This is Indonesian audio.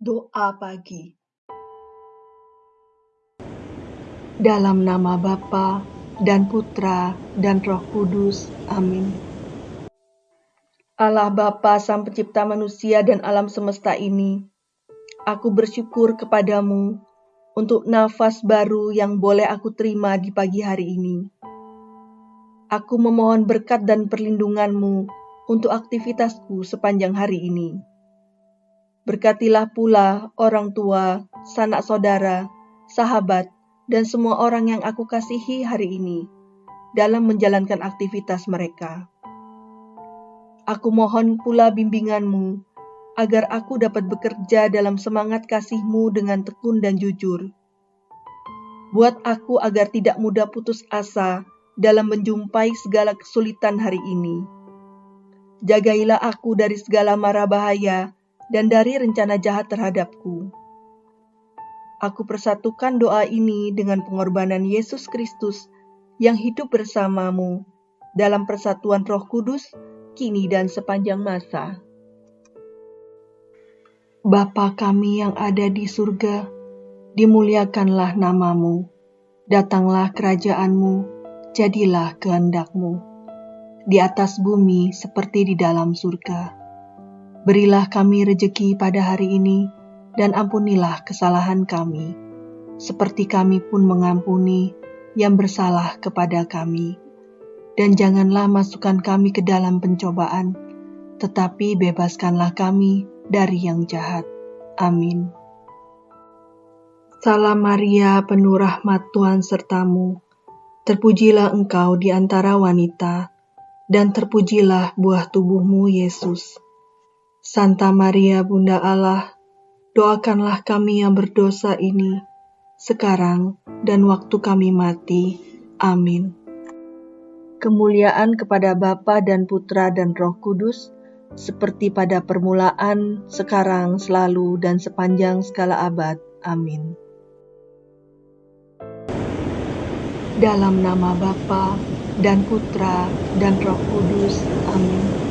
Doa pagi Dalam nama Bapa dan Putra dan Roh Kudus. Amin. Allah Bapa Sang Pencipta manusia dan alam semesta ini, aku bersyukur kepadamu untuk nafas baru yang boleh aku terima di pagi hari ini. Aku memohon berkat dan perlindunganmu untuk aktivitasku sepanjang hari ini. Berkatilah pula orang tua, sanak saudara, sahabat, dan semua orang yang aku kasihi hari ini dalam menjalankan aktivitas mereka. Aku mohon pula bimbinganmu agar aku dapat bekerja dalam semangat kasihmu dengan tekun dan jujur. Buat aku agar tidak mudah putus asa dalam menjumpai segala kesulitan hari ini. Jagailah aku dari segala mara bahaya dan dari rencana jahat terhadapku Aku persatukan doa ini dengan pengorbanan Yesus Kristus yang hidup bersamamu dalam persatuan Roh Kudus, kini dan sepanjang masa. Bapa kami yang ada di surga, dimuliakanlah namamu, datanglah kerajaanmu, jadilah kehendakmu, di atas bumi seperti di dalam surga. Berilah kami rejeki pada hari ini, dan ampunilah kesalahan kami, seperti kami pun mengampuni yang bersalah kepada kami. Dan janganlah masukkan kami ke dalam pencobaan, tetapi bebaskanlah kami dari yang jahat. Amin. Salam Maria, penuh rahmat Tuhan sertamu. Terpujilah engkau di antara wanita, dan terpujilah buah tubuhmu, Yesus. Santa Maria, Bunda Allah, doakanlah kami yang berdosa ini, sekarang dan waktu kami mati. Amin. Kemuliaan kepada Bapa dan Putra dan Roh Kudus, seperti pada permulaan, sekarang, selalu, dan sepanjang segala abad. Amin. Dalam nama Bapa dan Putra dan Roh Kudus. Amin.